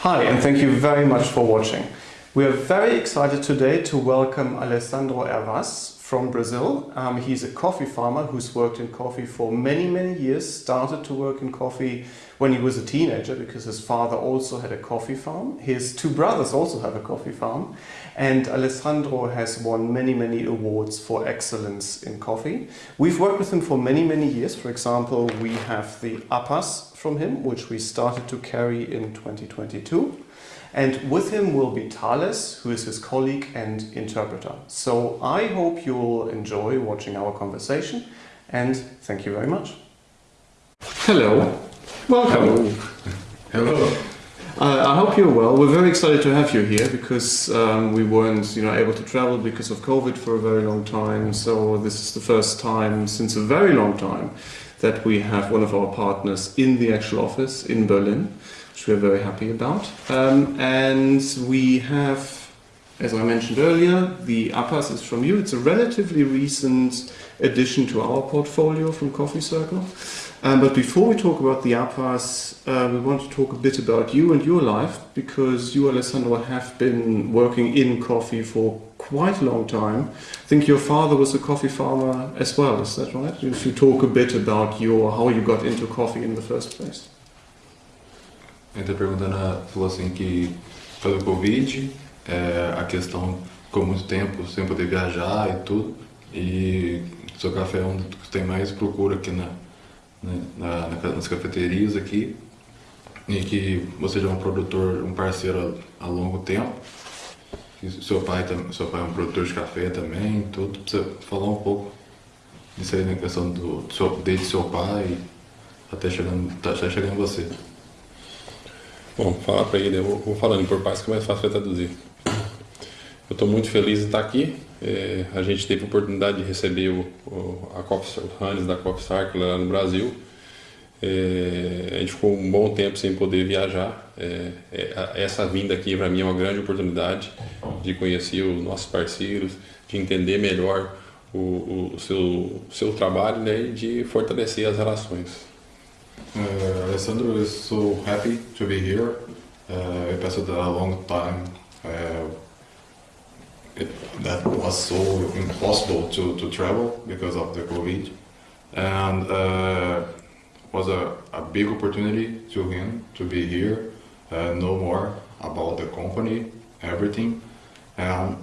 Hi, and thank you very much for watching. We are very excited today to welcome Alessandro Hervas from Brazil. Um, he's a coffee farmer who's worked in coffee for many, many years, started to work in coffee when he was a teenager because his father also had a coffee farm. His two brothers also have a coffee farm. And Alessandro has won many, many awards for excellence in coffee. We've worked with him for many, many years. For example, we have the APAS from him, which we started to carry in 2022. And with him will be Thales, who is his colleague and interpreter. So I hope you'll enjoy watching our conversation and thank you very much. Hello, welcome. Hello. Uh, I hope you're well. We're very excited to have you here because um, we weren't you know, able to travel because of COVID for a very long time. So this is the first time since a very long time that we have one of our partners in the actual office in Berlin which we're very happy about. Um, and we have, as I mentioned earlier, the APAS is from you. It's a relatively recent addition to our portfolio from Coffee Circle. Um, but before we talk about the APAS, uh, we want to talk a bit about you and your life because you, Alessandro, have been working in coffee for quite a long time. I think your father was a coffee farmer as well, is that right? If you talk a bit about your how you got into coffee in the first place. Está perguntando, falou assim que pelo Covid, é, a questão ficou muito tempo sem poder viajar e tudo, e seu café é um dos que tem mais procura aqui na, na, na, nas cafeterias aqui, e que você já é um produtor, um parceiro há, longo tempo, seu pai, seu pai é um produtor de café também, tudo, você falar um pouco disso aí na questão do, desde seu pai até chegando, até chegando em você. Bom, falar para ele, eu vou falando por partes que é mais fácil traduzir. Eu estou muito feliz de estar aqui. É, a gente teve a oportunidade de receber o, o, a Coffee, o da Coffee Circle lá no Brasil. É, a gente ficou um bom tempo sem poder viajar. É, é essa vinda aqui para mim é uma grande oportunidade de conhecer os nossos parceiros, de entender melhor o, o seu, seu trabalho né, e de fortalecer as relações. Uh, Alessandro is so happy to be here. Uh, it passed a long time uh, it, that was so impossible to, to travel because of the COVID. And uh, was a, a big opportunity to him to be here, uh, know more about the company, everything. And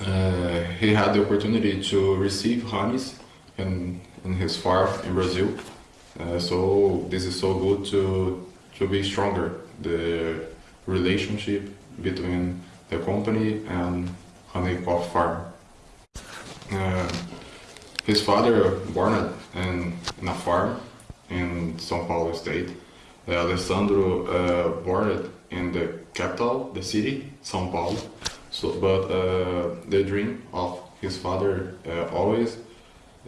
uh, he had the opportunity to receive honeys in, in his farm in Brazil. Uh, so this is so good to to be stronger the relationship between the company and honey coffee farm. Uh, his father born in, in a farm in São Paulo state. Uh, Alessandro uh, born in the capital, the city, São Paulo. So, but uh, the dream of his father uh, always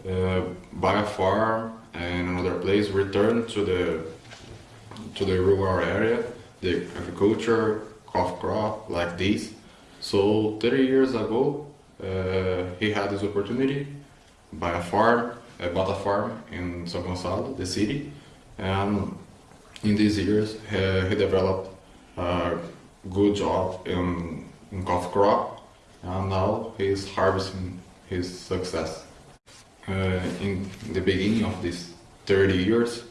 uh, buy a farm and another place return to the to the rural area, the agriculture, cough crop like this. So 30 years ago, uh, he had this opportunity, buy a farm, uh, bought a farm in São Gonçalo, the city, and in these years he, he developed a good job in, in cough crop, and now he's harvesting his success. Uh, in the beginning of these 30 years,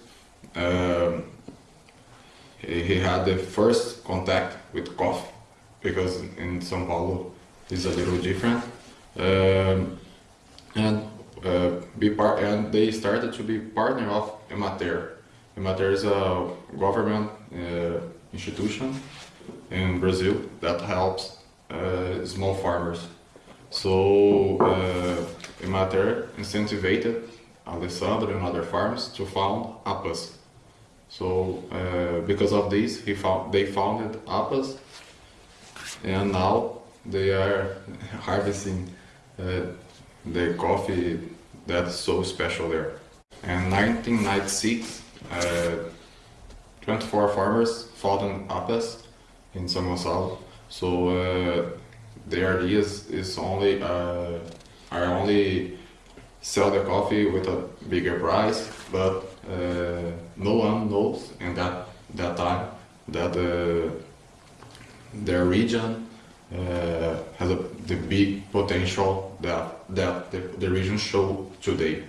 he, he, had the first contact with coffee because in São Paulo it's a little different. Um, and uh, be part and they started to be partner of Emater. Emater is a government uh, institution in Brazil that helps uh, small farmers. So uh, Emater incentivized Alessandro and other farms to found APAS. So uh, because of this, he found, they founded APAS and now they are harvesting uh, the coffee that's so special there. In 1996, uh, 24 farmers founded APAS in São Gonçalo. So uh, the idea is, is only uh, are only sell the coffee with a bigger price, but uh, no one knows in that that time that the their region uh, has a, the big potential that that the, the region show today.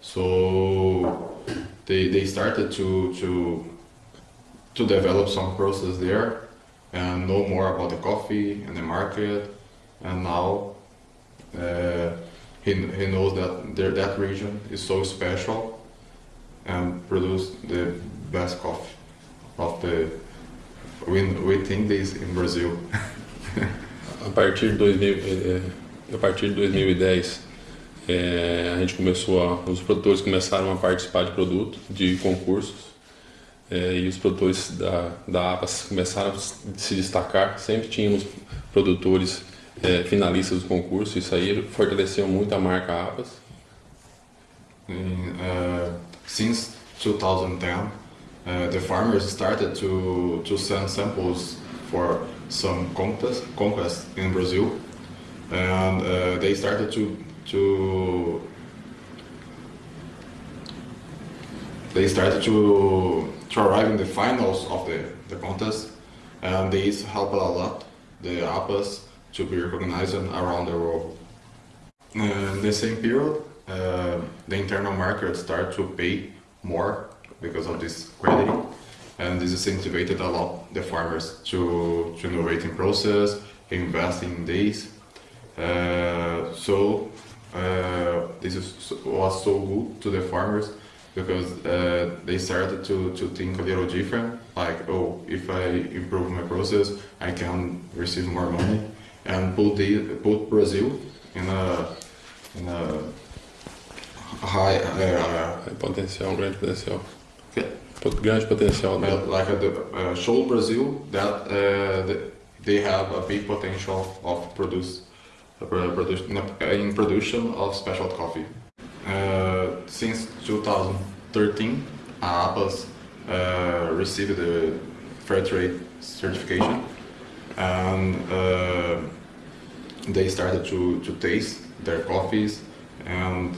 So they, they started to to to develop some process there and know more about the coffee and the market. And now uh, he, he knows that that region is so special and produce the best coffee of the we, we think this in Brazil. A partir de 2000, eh, a partir de 2010, eh, a gente começou a, os produtores começaram a participar de produto, de concursos, eh, e os produtores da, da APAS começaram a se destacar. Sempre tínhamos produtores eh, finalistas do concurso, isso aí fortaleceu muito a marca APAS. In, uh, since 2010, uh, the farmers started to, to send samples for some contest, conquest in Brazil, and uh, they started to to they started to to arrive in the finals of the, the contest, and these helped a lot the APAS to be recognized around the world. In the same period, uh, the internal market started to pay more because of this quality, and this incentivized a lot the farmers to, to innovate in process, invest in this. Uh, so uh, this is, was so good to the farmers because uh, they started to, to think a little different, like, oh, if I improve my process, I can receive more money, and put, the, put Brazil in a, in a high, uh, Potencial, um grande potencial. Okay. Pot- Grande potencial. né? Like uh, the, uh, show Brazil that uh, the, they have a big potential of produce, uh, produce in production of special coffee. Uh, since 2013, APAS uh, received the fair trade certification, and uh, they started to, to taste their coffees and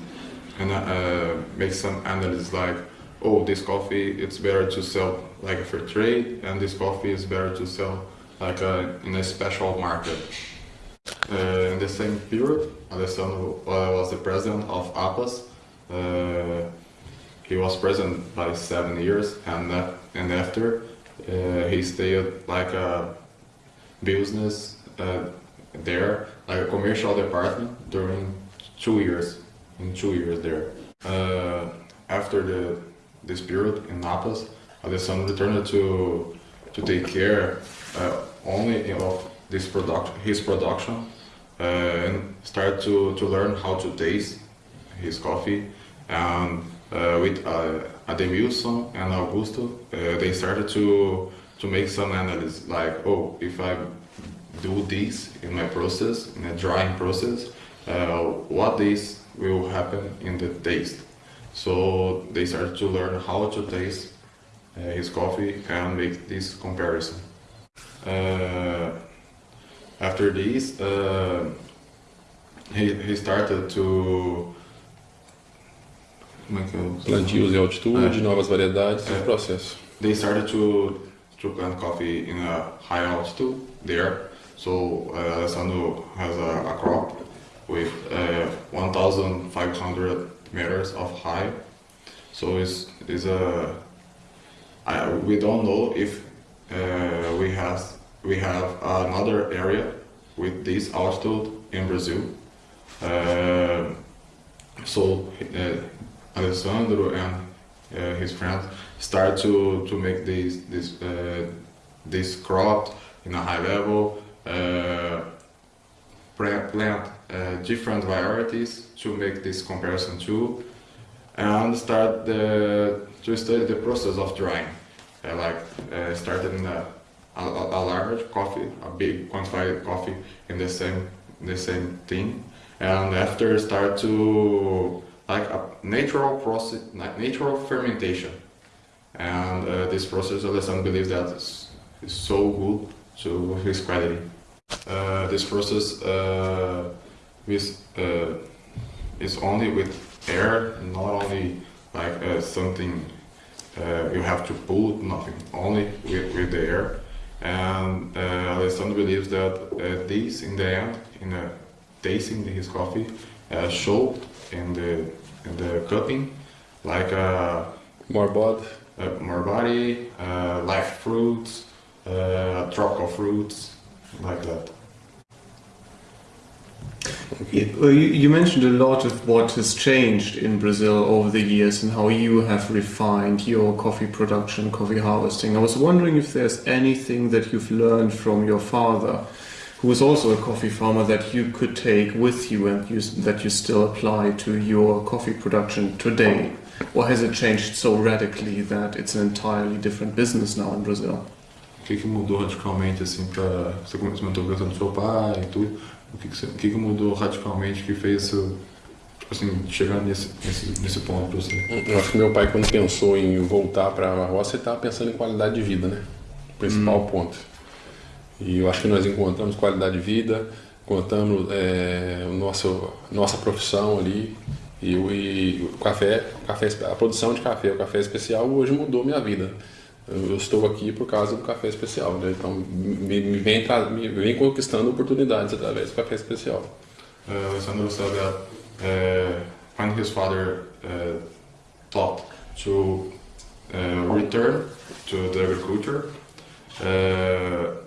and uh, make some analysis like, oh, this coffee it's better to sell like a fair trade, and this coffee is better to sell like a, in a special market. Uh, in the same period, Alessandro uh, was the president of APAS. Uh, he was president by seven years, and that, and after uh, he stayed like a business uh, there, like a commercial department during two years. In two years there. Uh, after the this period in Napas, Alessandro returned to to take care uh, only of this product, his production, uh, and start to, to learn how to taste his coffee. And uh, with uh, Ademilson and Augusto, uh, they started to to make some analysis like, oh, if I do this in my process, in a drying process, uh, what this will happen in the taste. So they started to learn how to taste uh, his coffee and make this comparison. Uh, after this, uh, he, he started to como é que Plantios e altitude, novas variedades, esse processo. they started to to plant coffee in a high altitude there. So uh, Alessandro has a, a crop with uh, 1,500 meters of high. So it's is a I, we don't know if uh, we have we have another area with this altitude in Brazil. Uh, so uh, Alessandro and uh, his friends start to to make this this uh, this crop in a high level. Uh, plant plant different varieties to make this comparison too, and start the to study the process of drying. Uh, like uh, a, a, a large coffee, a big quantified coffee in the same the same thing, and after start to like a natural process, na- natural fermentation, and uh, this process Alessandro believes that is, is so good to his quality. Uh, this process uh, with, is only with air, not only like uh, something uh, you have to pull, nothing, only with, with the air. And uh, Alessandro believes that uh, this, in the end, in uh, tasting his coffee, uh, show in the in the cupping like uh, More uh, more body, uh, live fruits, uh, tropical fruits, like that. You, you mentioned a lot of what has changed in Brazil over the years and how you have refined your coffee production, coffee harvesting. I was wondering if there's anything that you've learned from your father, who was also a coffee farmer, that you could take with you and you, that you still apply to your coffee production today. Or has it changed so radically that it's an entirely different business now in Brazil? O que, que mudou radicalmente assim para você comentou a seu pai e tudo? O que, que, você- o que, que mudou radicalmente que fez isso, tipo assim, chegar nesse, nesse, nesse ponto para você? Eu acho que meu pai, quando pensou em voltar para a roça, ele estava pensando em qualidade de vida, né? O principal ponto. E eu acho que nós encontramos qualidade de vida, encontramos é, o nosso, nossa profissão ali. E, e o café, café, a produção de café, o café especial, hoje mudou minha vida. Eu, estou aqui por causa do café especial, né? Então me, me vem, me vem conquistando oportunidades através do café especial. Uh, Alessandro said that uh, when his father uh, thought to uh, return to the agriculture, uh,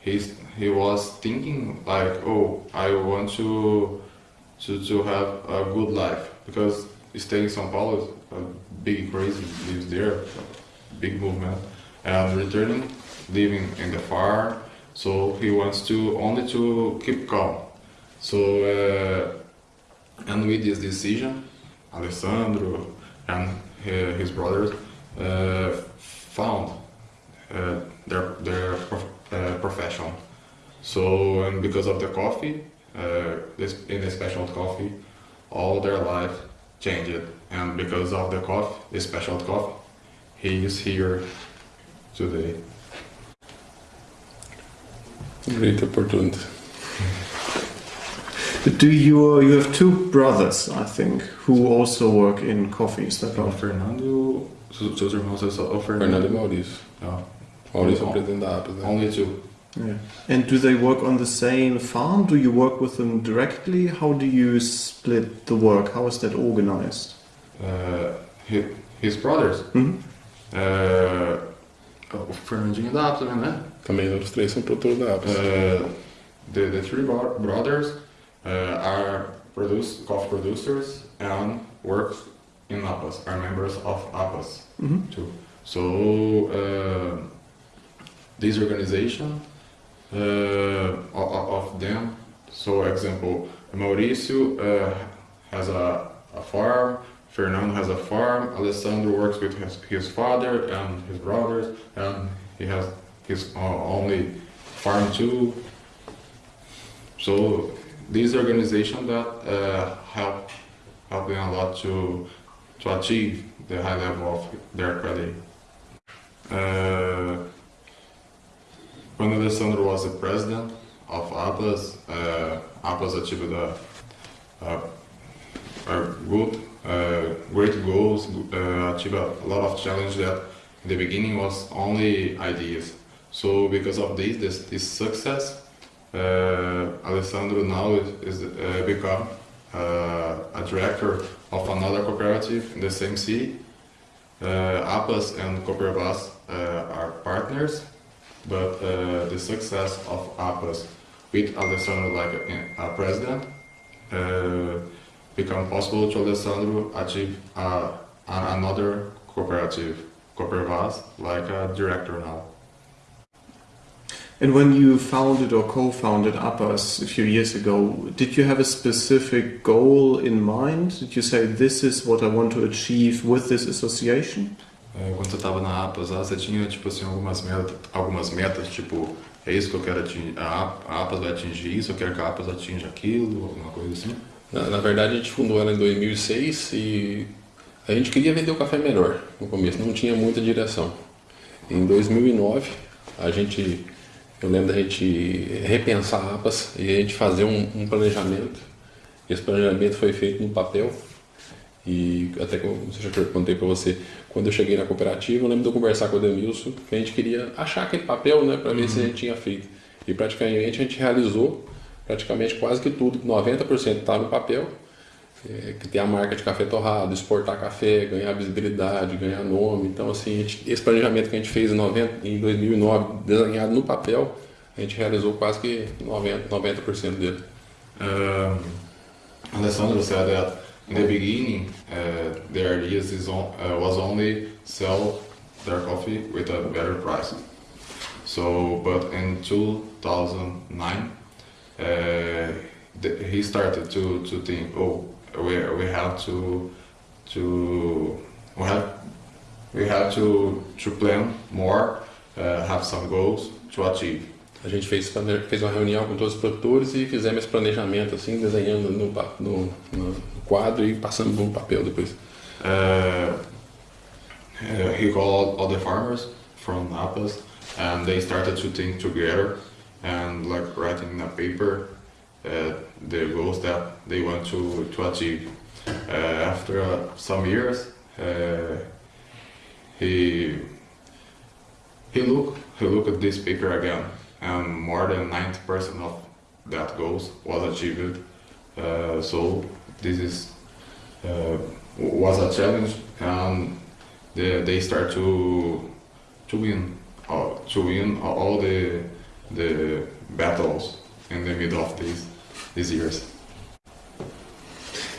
he's, he was thinking like, oh, I want to, to, to have a good life because staying in São Paulo a big crazy lives there, big movement, and returning, living in the farm. So he wants to only to keep calm. So, uh, and with this decision, Alessandro and uh, his brothers uh, found uh, their their prof- uh, profession. So, and because of the coffee, uh, this in the special coffee, all their life changed. And because of the coffee, the special coffee, he is here today. Great opportunity. Do you you have two brothers, I think, who also work in coffee? Is that right? Fernando, seus seus irmãos é só o Fernando e Maurício. Ah, Maurício é o presidente da APAS, only two. Yeah. And do they work on the same farm? Do you work with them directly? How do you split the work? How is that organized? Uh, his, his brothers. Mhm. Uh, o Fernandinho da Apple também, né? Também os três são produtores da. Uh, the, the three brothers uh, are produce, coffee producers and work in APAS, are members of APAS Mhm. too. So uh, this organization uh, of, of them, so example, Mauricio uh, has a, a farm, Fernando has a farm, Alessandro works with his, his father and his brothers, and he has his only farm too. So these organization that uh, help them a lot to to achieve the high level of their quality. Uh, when Alessandro was the president of APAS, uh, APAS achieved a, a, a good, great goals, uh, achieved a lot of challenge that in the beginning was only ideas. So because of this, this, this success, uh, Alessandro now is, is uh, become uh, a director of another cooperative in the same city. Uh, APAS and Coopervas uh, are partners, but uh, the success of APAS with Alessandro like a, a president uh, become possible to Alessandro achieve uh, another cooperative, Coopervas, like a director now. And when you founded or co-founded APAS a few years ago, did you have a specific goal in mind? Did you say this is what I want to achieve with this association? Quando você estava na APAS, lá, você tinha tipo assim algumas metas, algumas metas, tipo é isso que eu quero atingir, a APAS vai atingir isso, eu quero que a APAS atinja aquilo, alguma coisa assim. Na, na verdade, a gente fundou ela em 2006 e a gente queria vender o café melhor no começo, não tinha muita direção. Em 2009, a gente, eu lembro da gente repensar a APAS e a gente fazer um, um planejamento. Esse planejamento foi feito no papel e até que eu eu contei para você, quando eu cheguei na cooperativa, eu lembro de eu conversar com o Ademilson, que a gente queria achar aquele papel, né, para ver se a gente tinha feito. E praticamente a gente realizou praticamente quase que tudo, 90% está no papel, é, que tem a marca de café torrado, exportar café, ganhar visibilidade, ganhar nome. Então, assim, gente, esse planejamento que a gente fez em, 90, em 2009, desenhado no papel, a gente realizou quase que 90%, 90 dele. Um, Alessandro said that in the beginning, uh, their ideas is on, uh, was only sell their coffee with a better price. So, but in 2009, uh, th- he started to, to think, oh, we, we have to to we have we have to to plan more, uh, have some goals to achieve. A gente fez, fez uma reunião com todos os produtores e fizemos esse planejamento, assim, desenhando no, no, no quadro e passando no papel depois. Uh, uh, he called all the farmers from Napas and they started to think together and like writing in a paper uh, the goals that they want to, to achieve. Uh, after uh, some years, uh, he he looked he looked at this paper again, and more than 90% of that goals was achieved. Uh, so this is uh, was a challenge, and they, they start to to win to win all the the battles in the middle of these these years.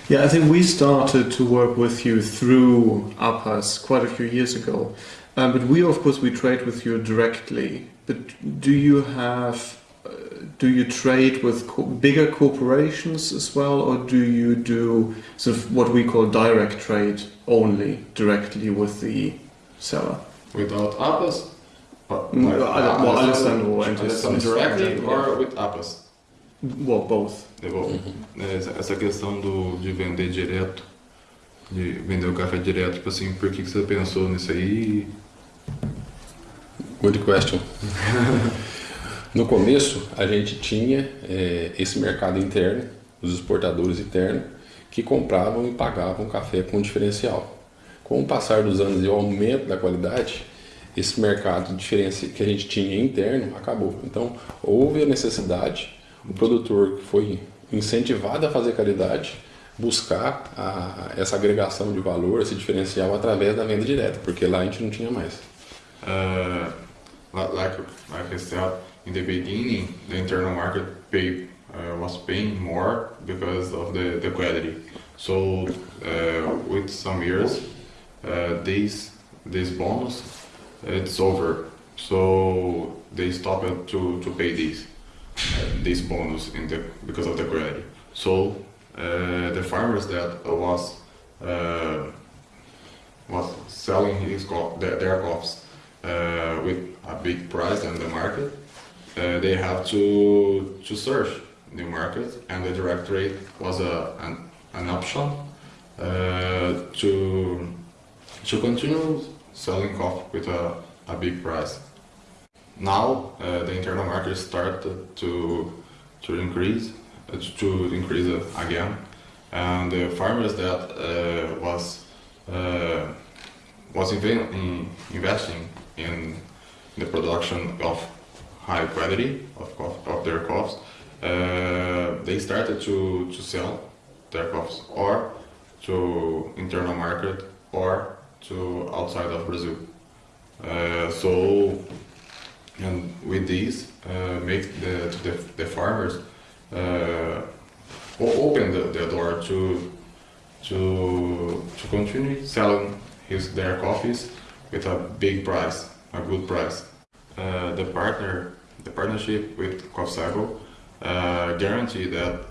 Yeah, I think we started to work with you through APAS quite a few years ago. Um, but we, of course, we trade with you directly. But do you have, uh, do you trade with co- bigger corporations as well, or do you do sort of what we call direct trade only, directly with the seller? Without APAS, but I don't- well, Alessandro and his- Alessandro directly friend, or yeah. with APAS. Well, both. É bom. Essa, essa questão do, de vender direto, de vender o café direto, tipo assim, por que, que você pensou nisso aí? Good question. No começo, a gente tinha é, esse mercado interno, os exportadores internos, que compravam e pagavam café com diferencial. Com o passar dos anos e o aumento da qualidade, esse mercado diferenci- que a gente tinha interno acabou. Então, houve a necessidade, o produtor que foi incentivado a fazer qualidade, buscar a- essa agregação de valor, esse diferencial através da venda direta, porque lá a gente não tinha mais. Uh, li- like like I said in the beginning, the internal market pay uh, was paying more because of the, the quality. So uh, with some years, uh, this this bonus it's over. So they stopped to, to pay this uh, this bonus in the because of the quality. So uh, the farmers that was uh, was selling his co- their, their crops uh, with a big price in the market, uh, they have to to search new markets, and the direct trade was a an, an option uh, to to continue selling coffee with a, a big price. Now uh, the internal market started to to increase uh, to increase again, and the farmers that uh, was uh, was in investing in the production of high quality of, of their crops, uh, they started to, to sell their crops or to internal market or to outside of Brazil. Uh, so, and with these, uh, make the, the, the farmers uh, open the, the door to to to continue selling his their coffees with a big price, a good price. Uh, the partner, the partnership with Coffee Circle uh, guarantee that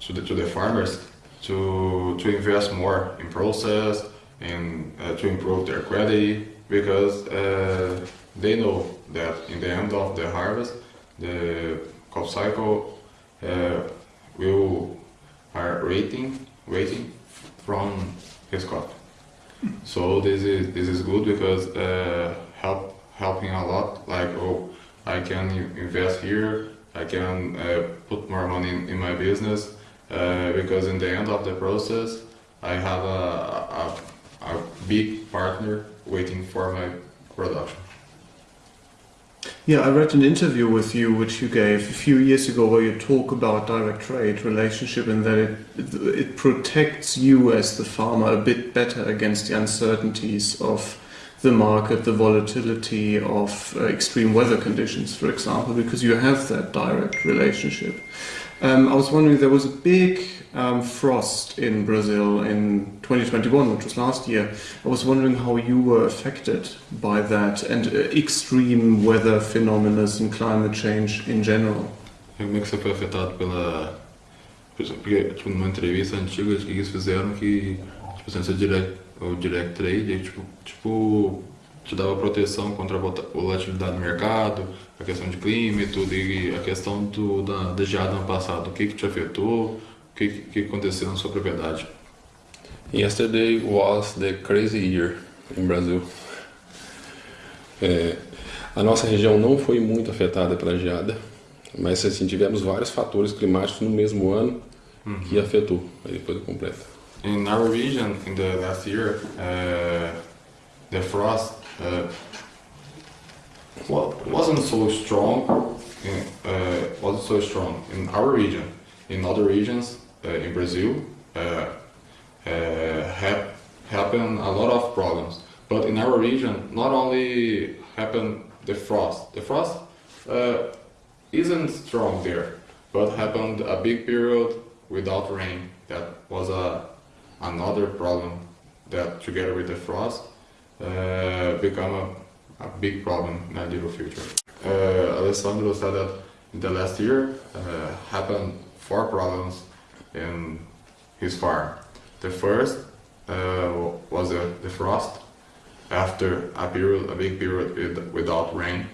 to the to the farmers to to invest more in process and uh, to improve their quality because uh, they know that in the end of the harvest the crop cycle uh, will are waiting waiting from his crop. So this is this is good because uh, help helping a lot. Like oh, I can invest here. I can uh, put more money in, in my business uh, because in the end of the process, I have a, a, a big partner waiting for my production. Yeah, I read an interview with you which you gave a few years ago where you talk about direct trade relationship and that it, it protects you as the farmer a bit better against the uncertainties of the market, the volatility of uh, extreme weather conditions, for example, because you have that direct relationship. Um, I was wondering, there was a big um, frost in Brazil in 2021, which was last year. I was wondering how you were affected by that and uh, extreme weather phenomena and climate change in general. Como é que você foi afetado pela. Porque, tipo, numa entrevista antiga eles fizeram que, tipo assim, você direct, o direct trade, tipo, tipo, te dava proteção contra a volatilidade do mercado, a questão de clima e tudo, e a questão do, da, da geada ano passado, o que que te afetou, o que, que aconteceu na sua propriedade? Yesterday was the crazy year in Brazil. É, a nossa região não foi muito afetada pela geada, mas assim, tivemos vários fatores climáticos no mesmo ano que afetou. Aí depois eu completo. In our region, in the last year, uh, the frost uh, wa- wasn't so strong. In, uh, wasn't so strong in our region. In other regions, uh, in Brazil, uh, uh, a lot of problems. But in our region, not only happened the frost. The frost uh, isn't strong there, but happened a big period without rain. That was a another problem that together with the frost uh, become a, a big problem in the near future. Uh, Alessandro said that in the last year uh, happened four problems in his farm. The first uh, was the, the frost after a period, a big period without rain.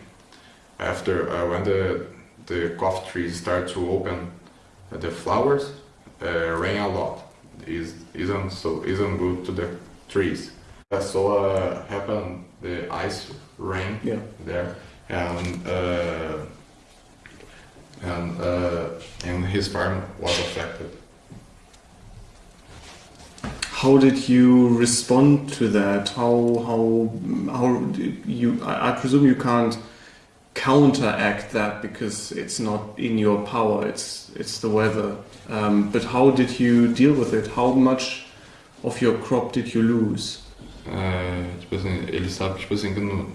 After uh, when the the coffee trees start to open uh, the flowers, uh, rain a lot. Is isn't so isn't good to the trees. Uh, So uh, happened the ice rain Yeah. there, and uh, and uh, and his farm was affected. How did you respond to that? How how how did you? I, I presume you can't counteract that because it's not in your power. It's it's the weather. Um, but how did you deal with it? How much of your crop did you lose? É, tipo assim, ele sabe tipo assim que não,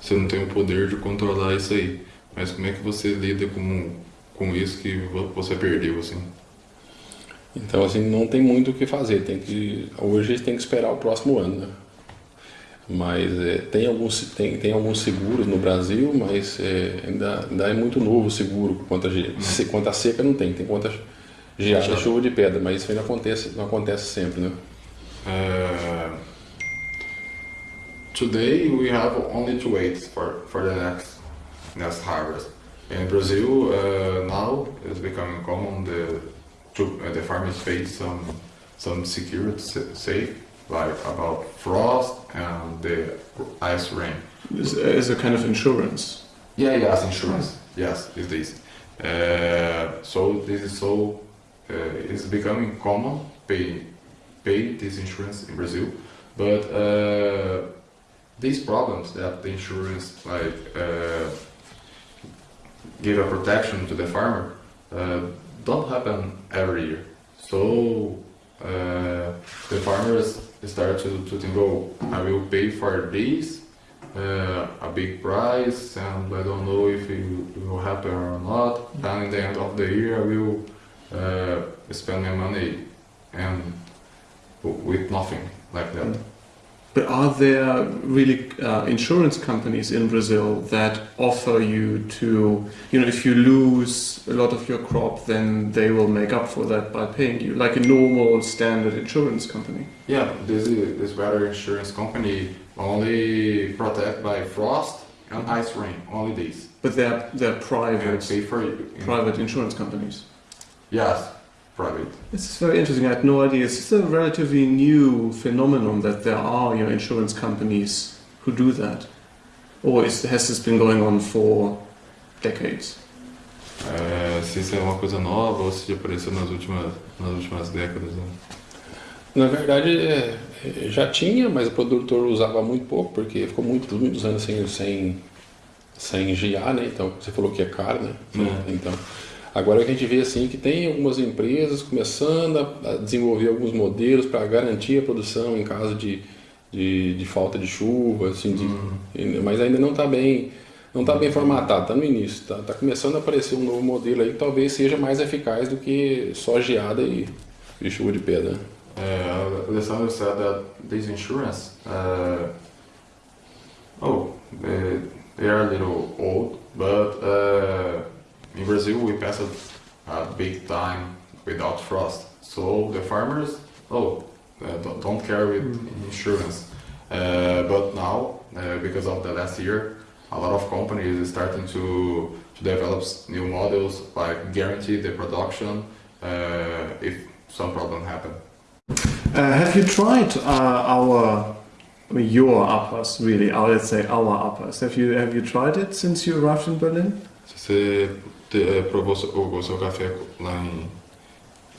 você não tem o poder de controlar isso aí. Mas como é que você lida com com isso que vo- você perdeu assim? Então, assim, não tem muito o que fazer. Tem que, hoje tem que esperar o próximo ano, né? Mas é, tem, alguns, tem, tem alguns seguros no Brasil, mas é, ainda, ainda é muito novo o seguro quanto a, ge- se- quanto a seca não tem. Tem quanto geada, chuva de pedra, mas isso ainda acontece, não acontece sempre, né? Uh, today we have only to wait for, for the next next harvest. In Brazil, uh, now it's becoming common the to, uh, the farmers face some some security safe like about frost and the ice rain. As, as a kind of insurance. Yeah, yes, insurance. Yes, is this. Uh, so this is so uh, it's becoming common pay pay this insurance in Brazil, but uh, these problems that the insurance like uh, give a protection to the farmer uh, don't happen every year. So uh, the farmers start to, to think, oh, I will pay for this uh, a big price and I don't know if it will happen or not. And in the end of the year, I will uh, spend my money and with nothing like that. But are there really uh, insurance companies in Brazil that offer you to, you know, if you lose a lot of your crop, then they will make up for that by paying you, like a normal standard insurance company? Yeah, this is this weather insurance company only protect by frost and ice rain, only these. But they're they're private pay for you. private insurance companies. Yes, private. This is very interesting. I had no idea. It's just a relatively new phenomenon that there are, you know, insurance companies who do that, or is, has this been going on for decades? É, se isso é uma coisa nova ou se já apareceu nas últimas, nas últimas décadas. Né? Na verdade, é, é, já tinha, mas o produtor usava muito pouco, porque ficou muitos, muitos anos sem, sem, sem GA, né? Então, você falou que é caro, né? É. Então, agora a gente vê assim que tem algumas empresas começando a, desenvolver alguns modelos para garantir a produção em caso de, de, de falta de chuva, assim, de- Uhum. mas ainda não está bem não está bem formatado, está no início, está tá começando a aparecer um novo modelo aí que talvez seja mais eficaz do que só geada e, e chuva de pedra. Uh, Alessandro said that this insurance, uh, oh, they, they are a little old, but uh, in Brazil we passed a big time without frost. So the farmers, oh, uh, don't, don't care with insurance. Uh, but now, uh, because of the last year, a lot of companies is starting to, to develop new models like guarantee the production uh, if some problem happen. Uh, have you tried uh, our, I mean, your APAS, really? Or let's say our APAS. Have you have you tried it since you arrived in Berlin? Você te- eh, provou seu- o seu café lá em.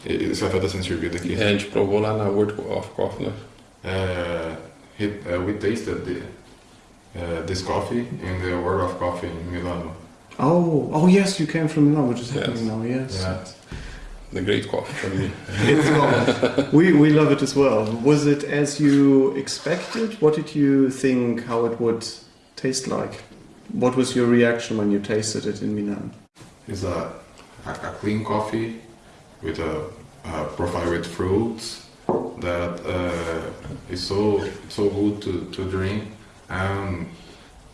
Esse café está sendo servido aqui. É, a gente provou lá na World of Coffee, né? Uh, he, uh, we tasted the, uh, this coffee in the World of Coffee in Milano. Oh, oh yes, you came from Milan, which is Yes. happening now. Yes. Yeah. The Great Coffee for me. It's we we love it as well. Was it as you expected? What did you think how it would taste like? What was your reaction when you tasted it in Milan? It's a, a, a clean coffee with a, a profile with fruits that uh, is so so good to, to drink and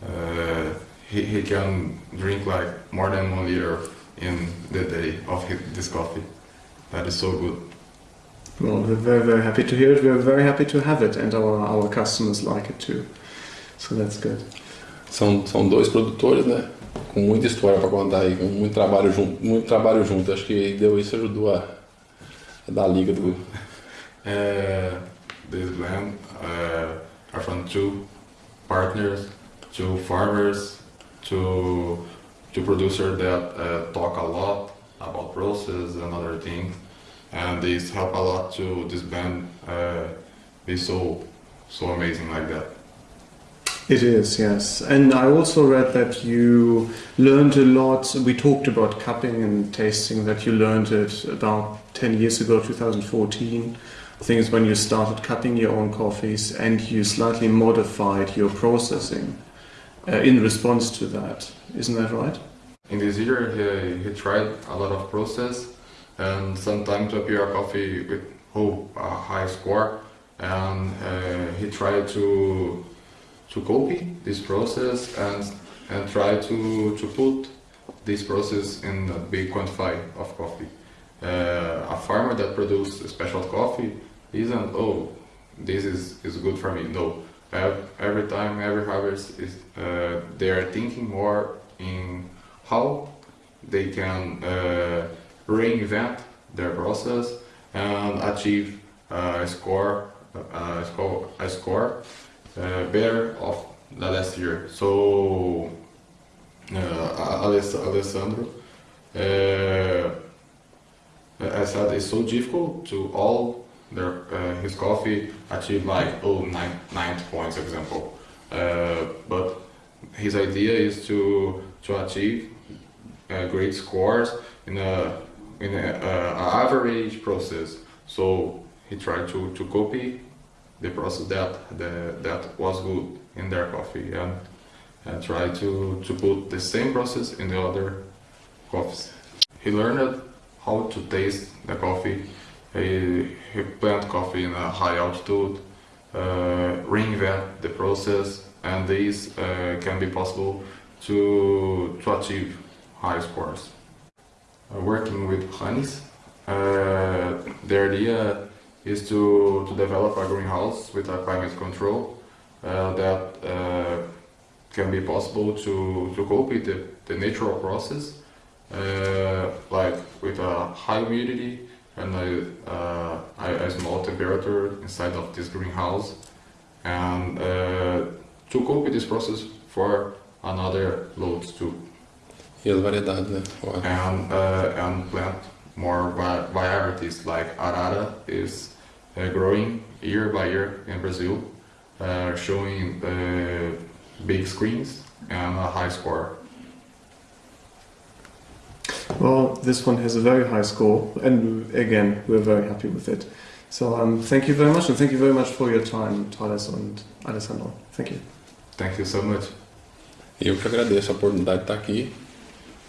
uh, he, he can drink like more than one liter in the day of hi- this coffee. That is so good. Well, we're very very happy to hear it. We're very happy to have it, and our our customers like it too. So that's good. São, são dois produtores, né? Com muita história para contar aí, com muito trabalho junto, muito trabalho junto. Acho que deu isso ajudou a, a dar a liga do. Uh, this blend uh, are from two partners, two farmers, two two producers that uh, talk a lot about process and other things, and this help a lot to this band uh, be so so amazing like that. It is, yes. And I also read that you learned a lot. We talked about cupping and tasting, that you learned it about 10 years ago, 2014. I think it's when you started cupping your own coffees and you slightly modified your processing uh, in response to that. Isn't that right? In this year, he, he tried a lot of process, and sometimes a coffee with oh, a high score, and uh, he tried to to copy this process and and try to to put this process in a big quantity of coffee. Uh, a farmer that produces special coffee isn't oh this is, is good for me. No, every time every harvest is uh, they are thinking more in how they can uh, reinvent their process and achieve a score a score a score uh, better of the last year. So uh, Alessandro, uh, I said it's so difficult to all their uh, his coffee achieve like oh nine ninety points example, but his idea is to to achieve great scores in a in a, average process. So he tried to, to copy the process that the, that was good in their coffee and, and try to, to put the same process in the other coffees. He learned how to taste the coffee. He, he plant coffee in a high altitude, uh, reinvent the process, and this uh, can be possible to, to achieve high scores. Uh, working with honeys, uh, the idea is to, to develop a greenhouse with a climate control uh, that uh, can be possible to, to cope with the, the natural process, uh, like with a high humidity and a, uh, a, small temperature inside of this greenhouse, and uh, to cope with this process for another loads too. E as variedades, né? And uh, and plant more va- varieties like arara is uh, growing year by year in Brazil, uh, showing uh, big screens and a high score. Well, this one has a very high score, and again, we're very happy with it. So um, thank you very much, and thank you very much for your time, Thales and Alessandro. Thank you. Thank you so much. Eu que agradeço a oportunidade de estar aqui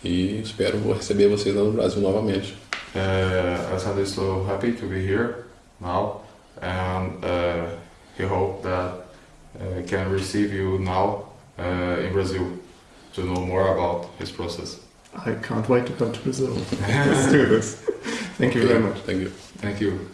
e espero receber vocês lá no Brasil novamente. Uh, Alessandro is so happy to be here now, and uh, he hope that uh, can receive you now uh, in Brazil to know more about his process. I can't wait to come to Brazil. Let's do this. Thank you very much. Thank you. Thank you.